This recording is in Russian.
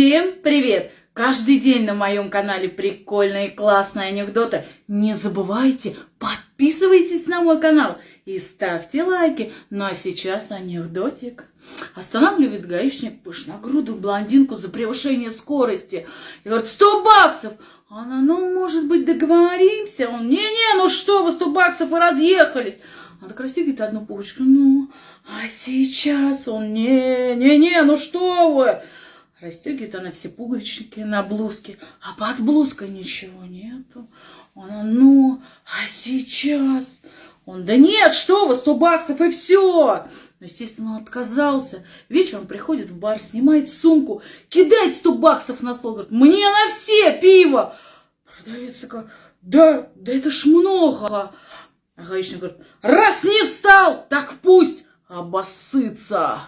Всем привет! Каждый день на моем канале прикольные классные анекдоты. Не забывайте, подписывайтесь на мой канал и ставьте лайки. Ну а сейчас анекдотик. Останавливает гаишник пышногрудую блондинку за превышение скорости. И говорит, 100 баксов! Она, ну, может быть, договоримся? Он, не-не, ну что вы, 100 баксов и разъехались. Она так растягивает одну пуговичку, ну, а сейчас он, не-не-не, ну что вы? Расстегивает она все пуговички на блузке, а под блузкой ничего нету. Она, ну, а сейчас? Он, да нет, что вы, 100 баксов и все. Но, естественно, он отказался. Вечером приходит в бар, снимает сумку, кидает 100 баксов на стол, говорит, мне на все пиво. Продавец такой, да, да это ж много. А гаишник говорит, раз не встал, так пусть обоссытся.